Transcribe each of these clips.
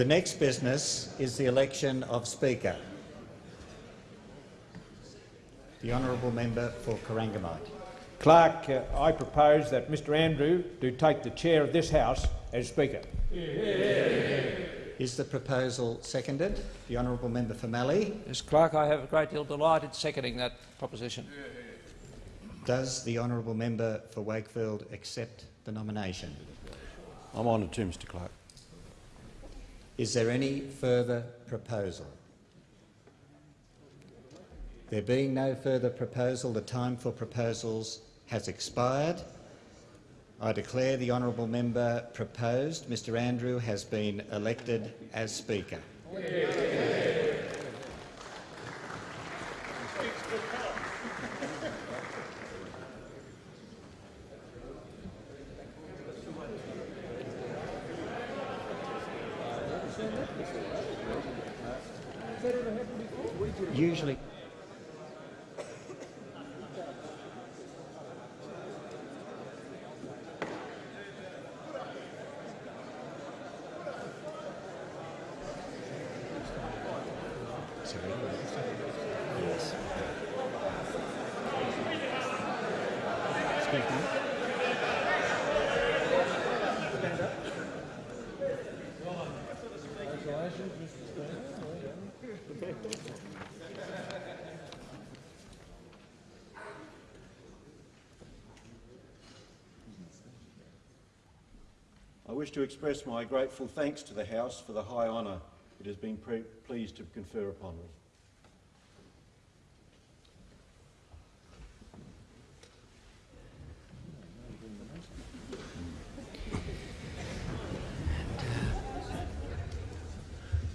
The next business is the election of Speaker. The honourable member for Corangamite. Clerk, uh, I propose that Mr Andrew do take the chair of this House as Speaker. Is the proposal seconded? The honourable member for Mallee. Yes, Clerk, I have a great deal of delight in seconding that proposition. Does the honourable member for Wakefield accept the nomination? I'm honoured to, Mr Clerk. Is there any further proposal? There being no further proposal, the time for proposals has expired. I declare the honourable member proposed, Mr Andrew, has been elected as Speaker. Usually, wish to express my grateful thanks to the House for the high honour it has been pleased to confer upon me.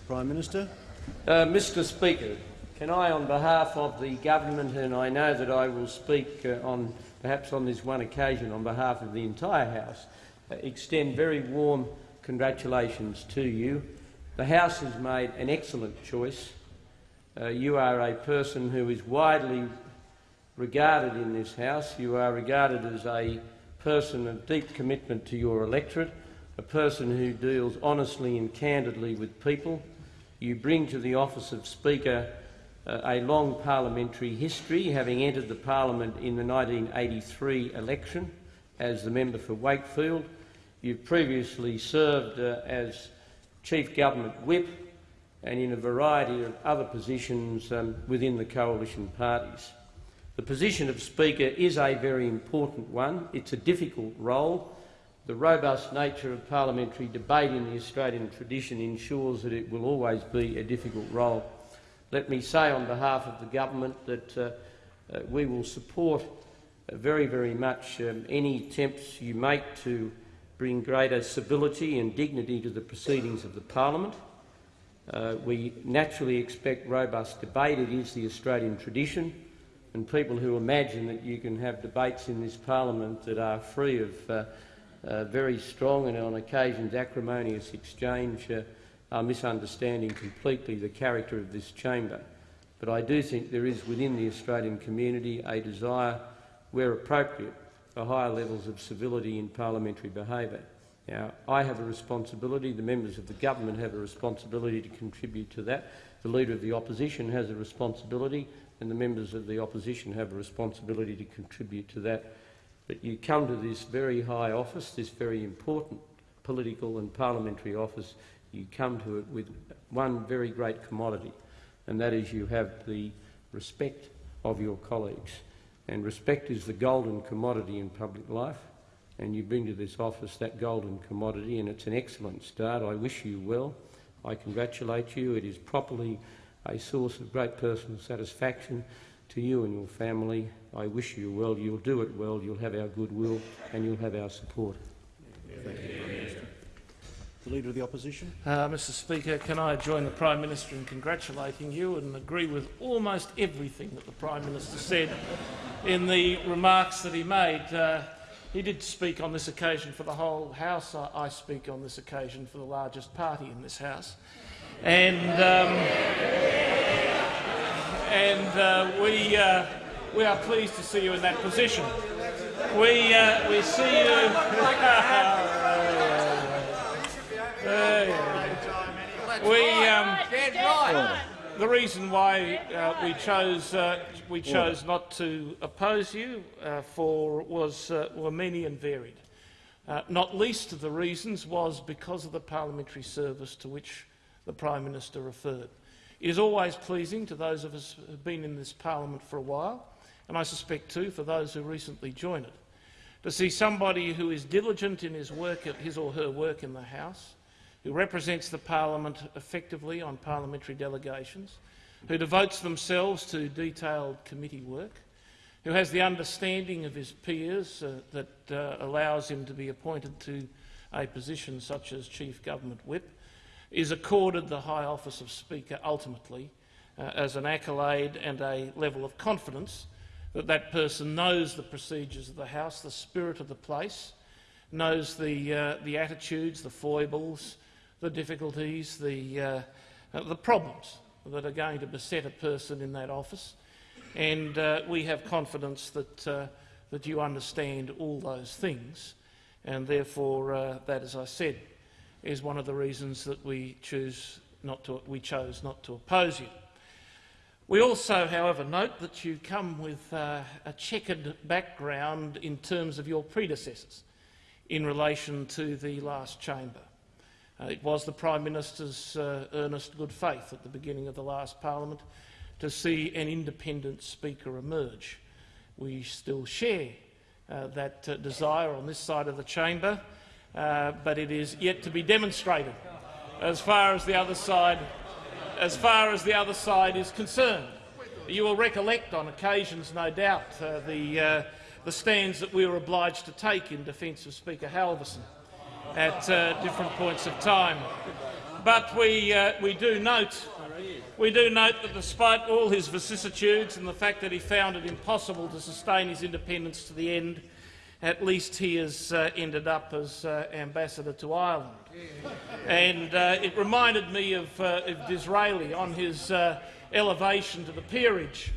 Prime Minister. Uh, Mr Speaker, can I, on behalf of the government, and I know that I will speak uh, on perhaps on this one occasion on behalf of the entire House, extend very warm congratulations to you. The House has made an excellent choice. Uh, you are a person who is widely regarded in this House. You are regarded as a person of deep commitment to your electorate, a person who deals honestly and candidly with people. You bring to the office of Speaker uh, a long parliamentary history, having entered the parliament in the 1983 election as the member for Wakefield. You've previously served uh, as Chief Government Whip and in a variety of other positions um, within the coalition parties. The position of Speaker is a very important one. It's a difficult role. The robust nature of parliamentary debate in the Australian tradition ensures that it will always be a difficult role. Let me say on behalf of the government that uh, uh, we will support very, very much um, any attempts you make to bring greater civility and dignity to the proceedings of the parliament. Uh, we naturally expect robust debate. It is the Australian tradition. And people who imagine that you can have debates in this parliament that are free of uh, uh, very strong and on occasions acrimonious exchange uh, are misunderstanding completely the character of this chamber. But I do think there is within the Australian community a desire, where appropriate, for higher levels of civility in parliamentary behaviour. Now, I have a responsibility, the members of the government have a responsibility to contribute to that, the Leader of the Opposition has a responsibility, and the members of the Opposition have a responsibility to contribute to that. But you come to this very high office, this very important political and parliamentary office, you come to it with one very great commodity, and that is you have the respect of your colleagues. And respect is the golden commodity in public life, and you bring to this office that golden commodity, and it's an excellent start. I wish you well. I congratulate you. It is properly a source of great personal satisfaction to you and your family. I wish you well. You'll do it well. You'll have our goodwill, and you'll have our support. Thank you. The Leader of the Opposition. Uh, Mr Speaker, can I join the Prime Minister in congratulating you and agree with almost everything that the Prime Minister said in the remarks that he made. Uh, he did speak on this occasion for the whole House. I, I, speak on this occasion for the largest party in this House. And, um, and uh, we, uh, we are pleased to see you in that position. We, uh, we see you... We, um, the reason why uh, we chose uh, we chose not to oppose you uh, for was uh, were many and varied. Uh, not least of the reasons was because of the parliamentary service to which the Prime Minister referred. It is always pleasing to those of us who have been in this parliament for a while, and I suspect too for those who recently joined it, to see somebody who is diligent in his work, his or her work in the House, who represents the parliament effectively on parliamentary delegations, who devotes themselves to detailed committee work, who has the understanding of his peers uh, that uh, allows him to be appointed to a position such as Chief Government Whip, is accorded the high office of Speaker ultimately uh, as an accolade and a level of confidence that that person knows the procedures of the House, the spirit of the place, knows the, uh, the attitudes, the foibles, the difficulties, the, uh, the problems that are going to beset a person in that office. And uh, we have confidence that, uh, that you understand all those things. And therefore, uh, that, as I said, is one of the reasons that we, choose not to, we chose not to oppose you. We also, however, note that you come with uh, a checkered background in terms of your predecessors in relation to the last chamber. Uh, it was the Prime Minister's uh, earnest good faith at the beginning of the last parliament to see an independent speaker emerge. We still share uh, that uh, desire on this side of the chamber, uh, but it is yet to be demonstrated as far as the other side as far as the other side is concerned. You will recollect on occasions, no doubt, uh, the, the stands that we were obliged to take in defence of Speaker Halverson at uh, different points of time. But we, uh, we, do note, we do note that despite all his vicissitudes and the fact that he found it impossible to sustain his independence to the end, at least he has uh, ended up as uh, ambassador to Ireland. And uh, it reminded me of, uh, of Disraeli on his elevation to the peerage.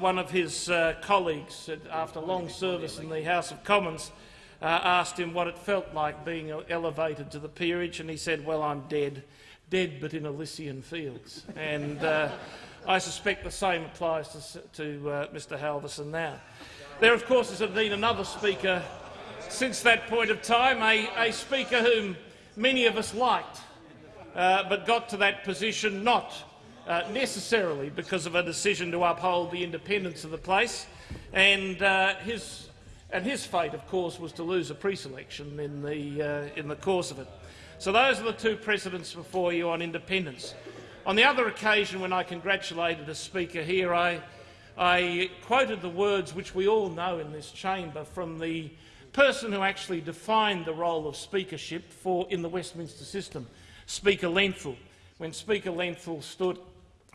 One of his colleagues, after long service in the House of Commons, uh, asked him what it felt like being elevated to the peerage, and he said, well, I'm dead, dead but in Elysian fields. And I suspect the same applies to, to Mr Halverson now. There, of course, has been another speaker since that point of time, a, a speaker whom many of us liked, uh, but got to that position not uh, necessarily because of a decision to uphold the independence of the place. And, uh, his, and his fate, of course, was to lose a pre-selection in the, uh, in the course of it. So those are the two precedents before you on independence. On the other occasion, when I congratulated a speaker here, I, I quoted the words which we all know in this chamber from the person who actually defined the role of speakership for, in the Westminster system, Speaker Lenthall. When Speaker Lenthall stood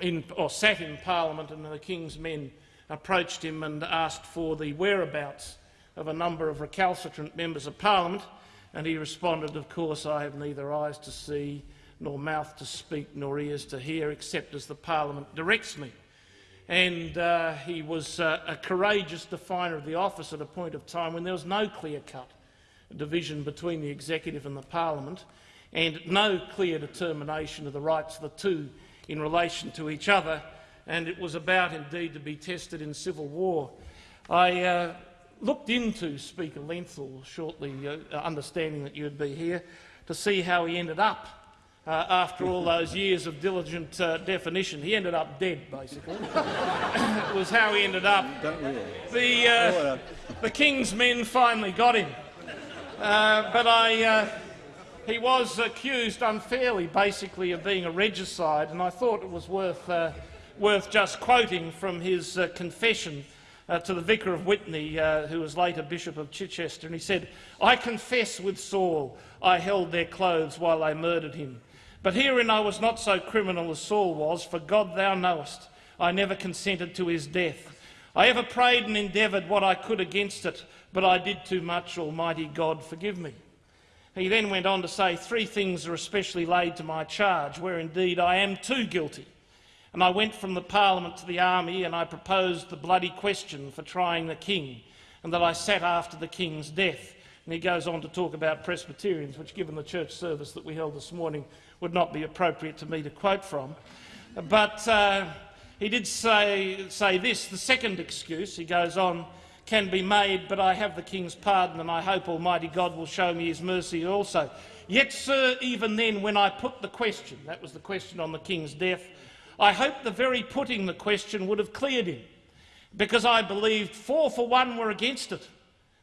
in, or sat in Parliament and the King's men approached him and asked for the whereabouts of a number of recalcitrant members of Parliament, and he responded, of course, I have neither eyes to see, nor mouth to speak, nor ears to hear, except as the Parliament directs me and uh, he was uh, a courageous definer of the office at a point of time when there was no clear-cut division between the executive and the parliament and no clear determination of the rights of the two in relation to each other, and it was about indeed to be tested in civil war. I uh, looked into Speaker Lenthall shortly, uh, understanding that you would be here, to see how he ended up uh, after all those years of diligent uh, definition. He ended up dead, basically. it was how he ended up. The, uh, the King's men finally got him. Uh, but I, uh, he was accused unfairly, basically, of being a regicide, and I thought it was worth, uh, worth just quoting from his confession uh, to the vicar of Witney, uh, who was later Bishop of Chichester, and he said, I confess with Saul I held their clothes while they murdered him. But herein I was not so criminal as Saul was, for God thou knowest, I never consented to his death. I ever prayed and endeavoured what I could against it, but I did too much, Almighty God, forgive me. He then went on to say, Three things are especially laid to my charge, where indeed I am too guilty. And I went from the Parliament to the army, and I proposed the bloody question for trying the king, and that I sat after the king's death, And he goes on to talk about Presbyterians, which, given the church service that we held this morning, would not be appropriate to me to quote from. But uh, he did say, say this, the second excuse, he goes on, can be made, but I have the King's pardon, and I hope Almighty God will show me his mercy also. Yet, sir, even then, when I put the question, that was the question on the King's death, I hope the very putting the question would have cleared him, because I believed four for one were against it,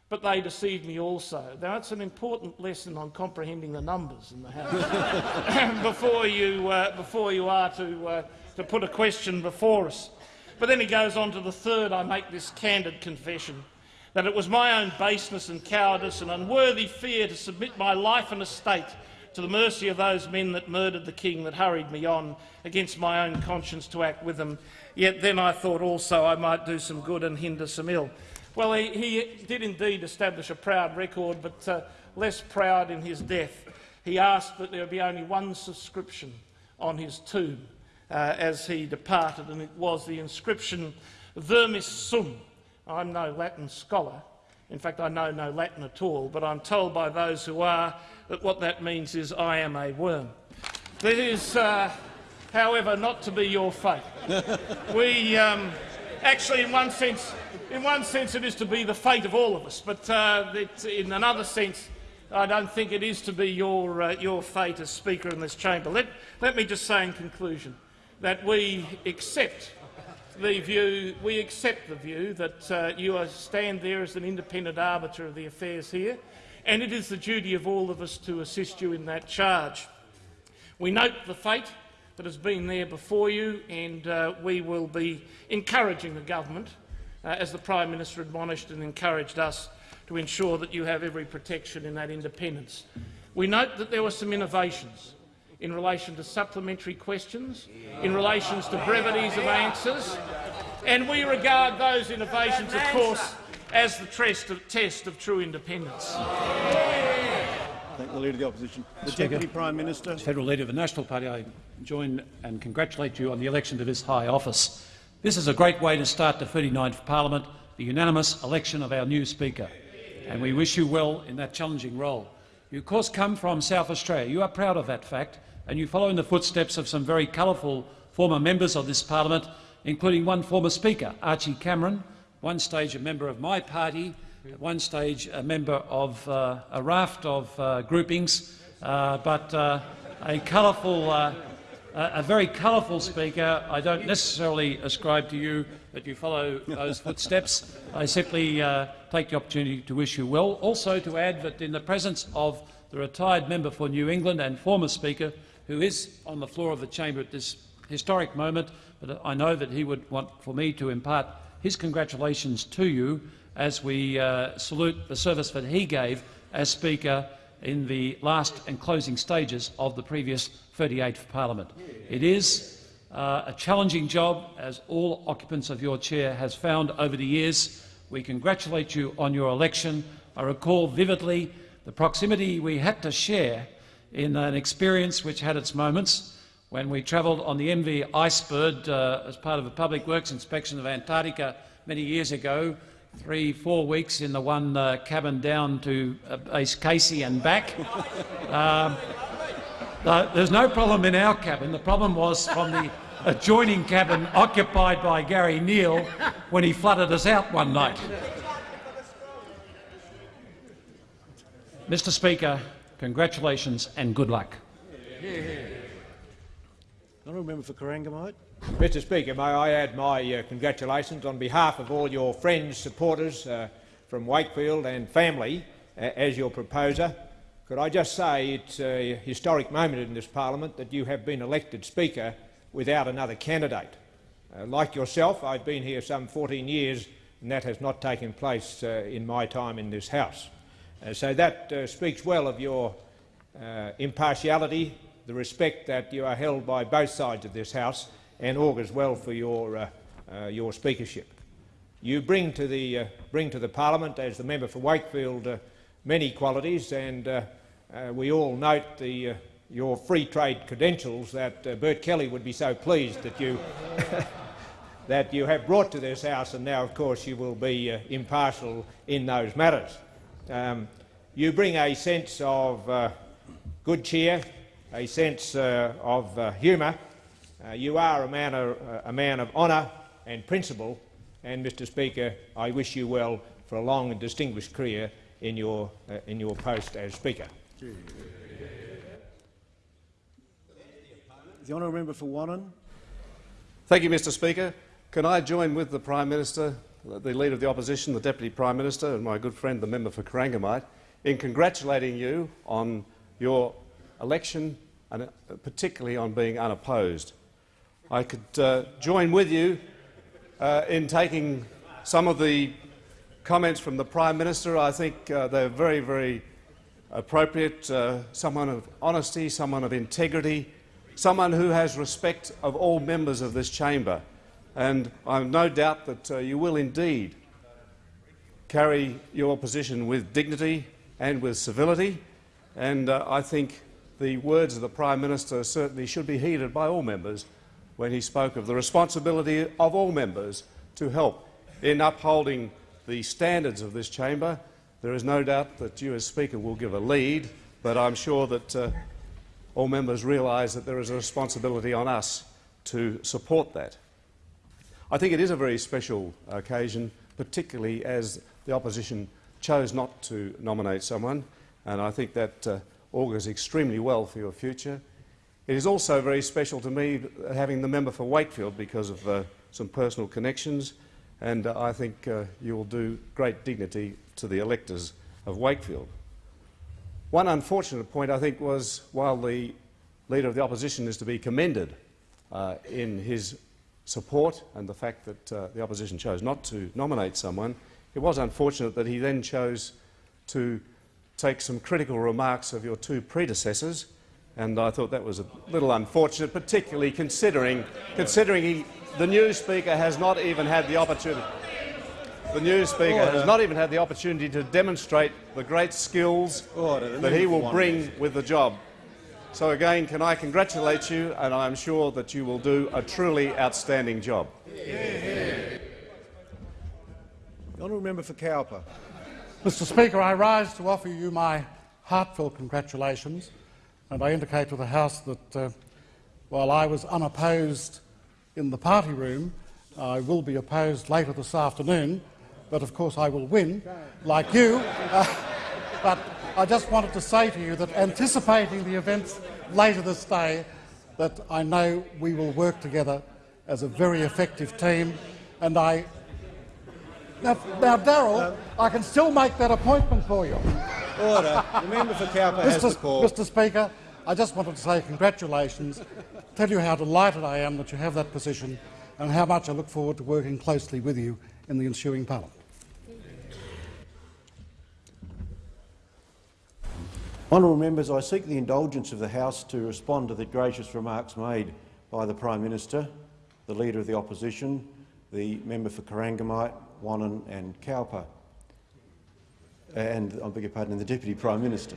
but they deceived me also. Now, it's an important lesson on comprehending the numbers in the House before, you, uh, before you are to, uh, to put a question before us. But then he goes on to the third, I make this candid confession, that it was my own baseness and cowardice and unworthy fear to submit my life and estate to the mercy of those men that murdered the king that hurried me on against my own conscience to act with them. Yet then I thought also I might do some good and hinder some ill. Well, he, he did indeed establish a proud record, but uh, less proud in his death. He asked that there be only one subscription on his tomb uh, as he departed, and it was the inscription Vermis Sum. I'm no Latin scholar. In fact, I know no Latin at all, but I'm told by those who are that what that means is I am a worm. That is, uh, however, not to be your fate. we, um, actually, in one sense, in one sense, it is to be the fate of all of us, but uh, it, in another sense, I don't think it is to be your, uh, your fate as Speaker in this chamber. Let, let me just say in conclusion that we accept the view, we accept the view that uh, you stand there as an independent arbiter of the affairs here, and it is the duty of all of us to assist you in that charge. We note the fate that has been there before you, and uh, we will be encouraging the government, uh, as the Prime Minister admonished and encouraged us, to ensure that you have every protection in that independence. We note that there were some innovations in relation to supplementary questions, in relation to brevities of answers, and we regard those innovations, of course, as the test of, test of true independence. Thank the Leader of the Opposition. The Deputy Prime Minister. Federal Leader of the National Party, I join and congratulate you on the election to this high office. This is a great way to start the 39th Parliament, the unanimous election of our new Speaker, and we wish you well in that challenging role. You, of course, come from South Australia. You are proud of that fact, and you follow in the footsteps of some very colourful former members of this parliament, including one former speaker, Archie Cameron, one stage a member of my party, at one stage a member of uh, a raft of uh, groupings, uh, but uh, a colourful, uh, a very colourful speaker. I don't necessarily ascribe to you that you follow those footsteps. I simply uh, take the opportunity to wish you well. Also to add that in the presence of the retired member for New England and former Speaker who is on the floor of the chamber at this historic moment, but I know that he would want for me to impart his congratulations to you as we uh, salute the service that he gave as Speaker in the last and closing stages of the previous 38th Parliament. It is uh, a challenging job, as all occupants of your chair has found over the years. We congratulate you on your election. I recall vividly the proximity we had to share in an experience which had its moments when we travelled on the MV Icebird uh, as part of a public works inspection of Antarctica many years ago, three, four weeks in the one uh, cabin down to uh, base Casey and back. um, there's no problem in our cabin. The problem was from the adjoining cabin occupied by Garry Nehl when he flooded us out one night. Mr Speaker, Congratulations and good luck. Honourable Member for Corangamite. Mr Speaker, may I add my uh, congratulations on behalf of all your friends, supporters uh, from Wakefield and family uh, as your proposer. Could I just say it's a historic moment in this parliament that you have been elected Speaker without another candidate. Uh, like yourself, I've been here some 14 years and that has not taken place uh, in my time in this House. Uh, so that uh, speaks well of your uh, impartiality, the respect that you are held by both sides of this House, and augurs well for your, uh, uh, your speakership. You bring to, the, bring to the parliament, as the member for Wakefield, many qualities, and we all note the, your free trade credentials that Bert Kelly would be so pleased that you that you have brought to this House, and now, of course, you will be uh, impartial in those matters. Um, you bring a sense of uh, good cheer, a sense uh, of uh, humour. Uh, you are a man of, uh, a man of honour and principle, and, Mr Speaker, I wish you well for a long and distinguished career in your, uh, in your post as Speaker. The honourable member for Wannon. Thank you, Mr Speaker. Can I join with the Prime Minister, the Leader of the Opposition, the Deputy Prime Minister and my good friend the member for Corangamite in congratulating you on your election and uh, particularly on being unopposed. I could uh, join with you uh, in taking some of the comments from the Prime Minister. I think uh, they're very, very appropriate. Uh, someone of honesty, someone of integrity, someone who has respect of all members of this chamber. And I have no doubt that uh, you will indeed carry your position with dignity and with civility. And uh, I think the words of the Prime Minister certainly should be heeded by all members when he spoke of the responsibility of all members to help in upholding the standards of this chamber. There is no doubt that you as Speaker will give a lead, but I'm sure that uh, all members realise that there is a responsibility on us to support that. I think it is a very special occasion, particularly as the opposition chose not to nominate someone, and I think that uh, augurs extremely well for your future. It is also very special to me having the member for Wakefield because of uh, some personal connections, and uh, I think uh, you will do great dignity to the electors of Wakefield. One unfortunate point, I think, was while the Leader of the Opposition is to be commended uh, in his support and the fact that uh, the opposition chose not to nominate someone, it was unfortunate that he then chose to take some critical remarks of your two predecessors, and I thought that was a little unfortunate, particularly considering, considering he, the new Speaker has not even had the opportunity. The new Speaker Order. has not even had the opportunity to demonstrate the great skills Order. That he will bring with the job. So again, can I congratulate you, and I am sure that you will do a truly outstanding job. The honourable member for Cowper. Mr Speaker, I rise to offer you my heartfelt congratulations, and I indicate to the House that uh, while I was unopposed in the party room, I will be opposed later this afternoon, but of course I will win, like you. Uh, but I just wanted to say to you that anticipating the events later this day, that I know we will work together as a very effective team, and I now, now Darrell, I can still make that appointment for you. Order. The member for Cowper has the call. Mr. Speaker, I just wanted to say congratulations, tell you how delighted I am that you have that position and how much I look forward to working closely with you in the ensuing parliament. Honourable members, I seek the indulgence of the House to respond to the gracious remarks made by the Prime Minister, the Leader of the Opposition, the member for Corangamite, Wannon and Cowper, and, I beg your pardon, the Deputy Prime Minister.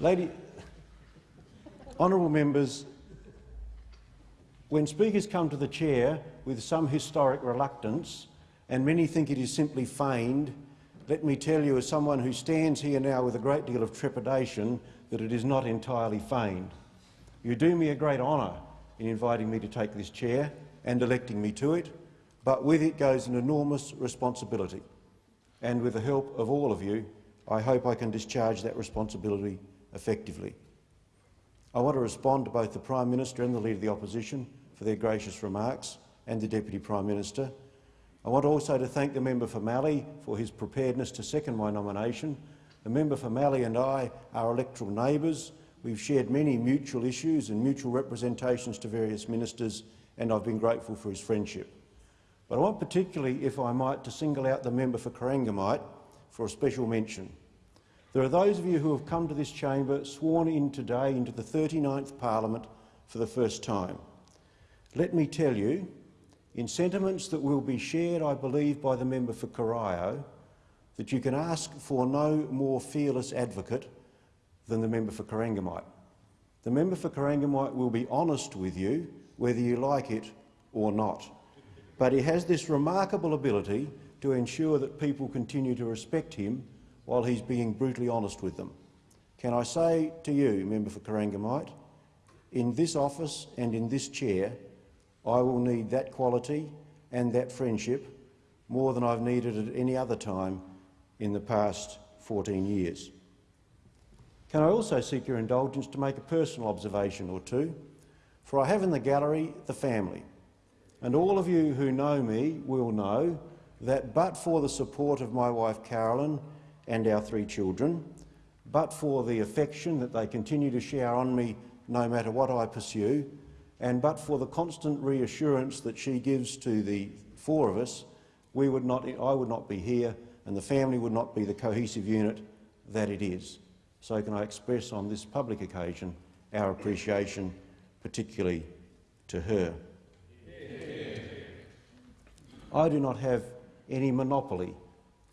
Lady, honourable members, when speakers come to the chair with some historic reluctance, and many think it is simply feigned, let me tell you, as someone who stands here now with a great deal of trepidation, that it is not entirely feigned. You do me a great honour in inviting me to take this chair and electing me to it, but with it goes an enormous responsibility. And with the help of all of you, I hope I can discharge that responsibility effectively. I want to respond to both the Prime Minister and the Leader of the Opposition for their gracious remarks, and the Deputy Prime Minister. I want also to thank the member for Mallee for his preparedness to second my nomination. The member for Mallee and I are electoral neighbours. We've shared many mutual issues and mutual representations to various ministers, and I've been grateful for his friendship. But I want particularly, if I might, to single out the member for Corangamite for a special mention. There are those of you who have come to this chamber sworn in today into the 39th Parliament for the first time. Let me tell you, in sentiments that will be shared, I believe, by the member for Corio, that you can ask for no more fearless advocate than the member for Corangamite. The member for Corangamite will be honest with you, whether you like it or not. but he has this remarkable ability to ensure that people continue to respect him while he's being brutally honest with them. Can I say to you, Member for Corangamite, in this office and in this chair, I will need that quality and that friendship more than I've needed at any other time in the past 14 years. Can I also seek your indulgence to make a personal observation or two? For I have in the gallery the family, and all of you who know me will know that but for the support of my wife Carolyn and our three children, but for the affection that they continue to shower on me no matter what I pursue, and but for the constant reassurance that she gives to the four of us, we would not, I would not be here and the family would not be the cohesive unit that it is. So can I express on this public occasion our appreciation, particularly to her. I do not have any monopoly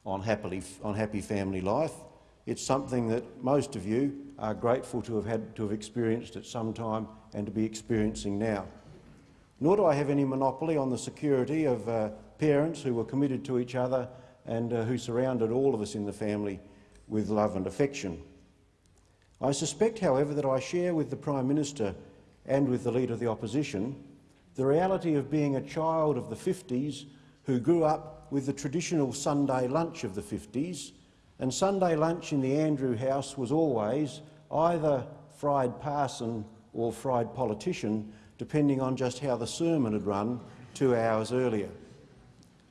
on, happily, on happy family life. It's something that most of you are grateful to have had to have experienced at some time and to be experiencing now. Nor do I have any monopoly on the security of uh, parents who were committed to each other and uh, who surrounded all of us in the family with love and affection. I suspect, however, that I share with the Prime Minister and with the Leader of the Opposition the reality of being a child of the 50s who grew up with the traditional Sunday lunch of the 50s, and Sunday lunch in the Andrew House was always either fried parson or fried politician, depending on just how the sermon had run two hours earlier.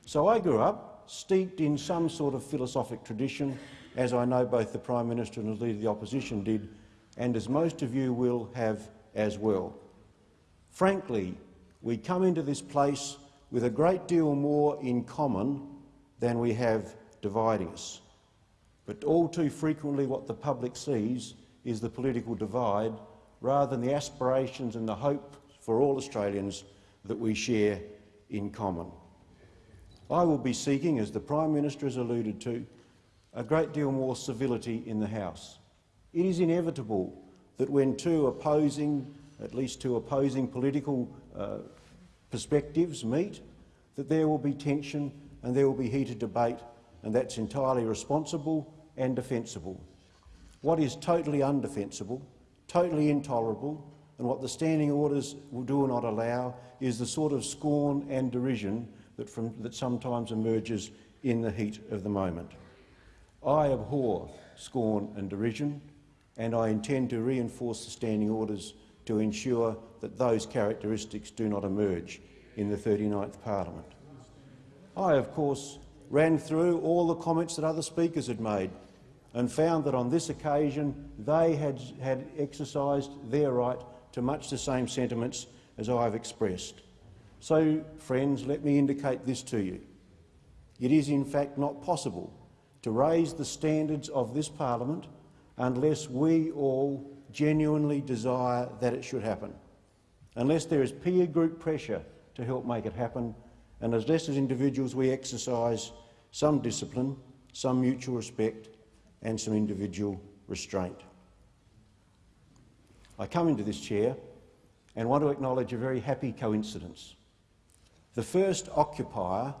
So I grew up steeped in some sort of philosophic tradition, as I know both the Prime Minister and the Leader of the Opposition did, and as most of you will have as well. Frankly, we come into this place with a great deal more in common than we have dividing us. But all too frequently what the public sees is the political divide rather than the aspirations and the hope for all Australians that we share in common. I will be seeking, as the Prime Minister has alluded to, a great deal more civility in the House. It is inevitable that when two opposing, at least two opposing political uh, perspectives meet, that there will be tension and there will be heated debate, and that's entirely responsible and defensible. What is totally undefensible, totally intolerable, and what the standing orders will do or not allow is the sort of scorn and derision that, from, that sometimes emerges in the heat of the moment. I abhor scorn and derision, and I intend to reinforce the standing orders to ensure that those characteristics do not emerge in the 39th Parliament. I, of course, ran through all the comments that other speakers had made and found that on this occasion they had, had exercised their right to much the same sentiments as I have expressed. So, friends, let me indicate this to you. It is in fact not possible to raise the standards of this parliament unless we all genuinely desire that it should happen, unless there is peer group pressure to help make it happen, and unless as individuals we exercise some discipline, some mutual respect and some individual restraint. I come into this chair and want to acknowledge a very happy coincidence. The first occupier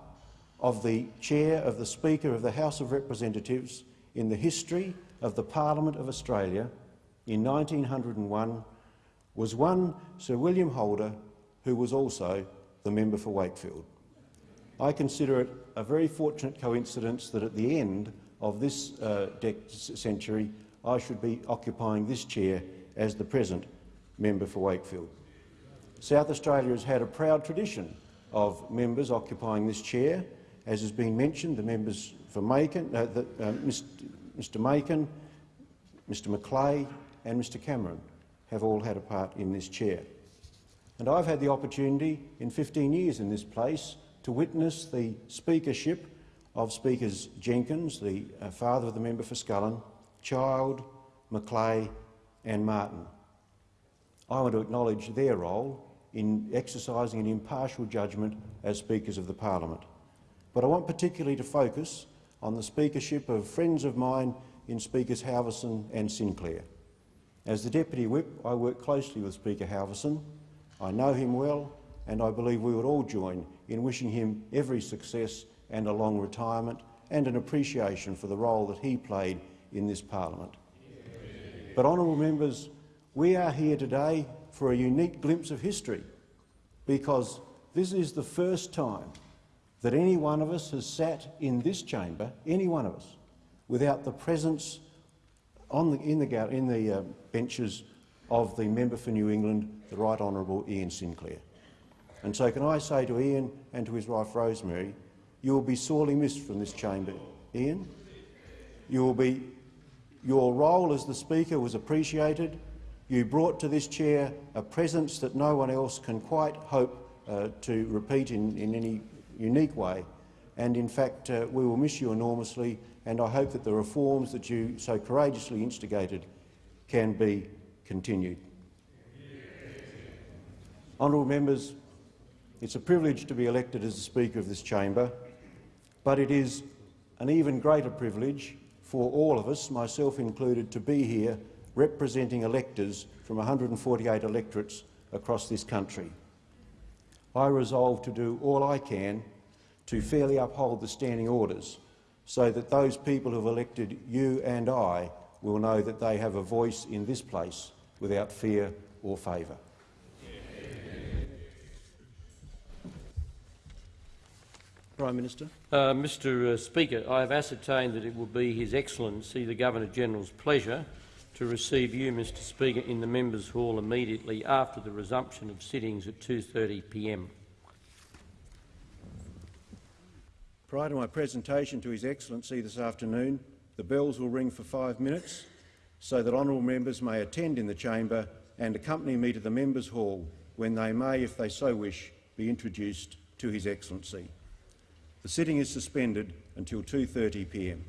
of the chair of the Speaker of the House of Representatives in the history of the Parliament of Australia in 1901 was one Sir William Holder, who was also the member for Wakefield. I consider it a very fortunate coincidence that at the end of this uh, century I should be occupying this chair as the present member for Wakefield. South Australia has had a proud tradition of members occupying this chair. As has been mentioned, the members for Makin, uh, the, uh, Mr Makin, Mr McLeay and Mr Cameron have all had a part in this chair. And I've had the opportunity in 15 years in this place to witness the speakership of Speakers Jenkins, the uh, father of the member for Scullin, Child, McLeay and Martin. I want to acknowledge their role in exercising an impartial judgment as Speakers of the Parliament. But I want particularly to focus on the speakership of friends of mine in Speakers Halverson and Sinclair. As the Deputy Whip, I work closely with Speaker Halverson. I know him well and I believe we would all join in wishing him every success and a long retirement and an appreciation for the role that he played in this parliament. But, honourable members, we are here today for a unique glimpse of history because this is the first time that any one of us has sat in this chamber, any one of us, without the presence the, in the, in the uh, benches of the member for New England, the Right Honourable Ian Sinclair. And so can I say to Ian and to his wife Rosemary, you will be sorely missed from this chamber. Ian, you will be, your role as the Speaker was appreciated. You brought to this chair a presence that no one else can quite hope uh, to repeat in, in any unique way. And in fact, uh, we will miss you enormously, and I hope that the reforms that you so courageously instigated can be continued. Honourable members, it's a privilege to be elected as the Speaker of this chamber, but it is an even greater privilege for all of us, myself included, to be here representing electors from 148 electorates across this country. I resolve to do all I can to fairly uphold the standing orders so that those people who have elected you and I will know that they have a voice in this place without fear or favour. Prime Minister. Uh, Mr uh, Speaker, I have ascertained that it will be His Excellency the Governor-General's pleasure to receive you, Mr Speaker, in the Members' Hall immediately after the resumption of sittings at 2.30pm. Prior to my presentation to His Excellency this afternoon, the bells will ring for five minutes so that honourable members may attend in the chamber and accompany me to the Members' Hall when they may, if they so wish, be introduced to His Excellency. The sitting is suspended until 2.30pm.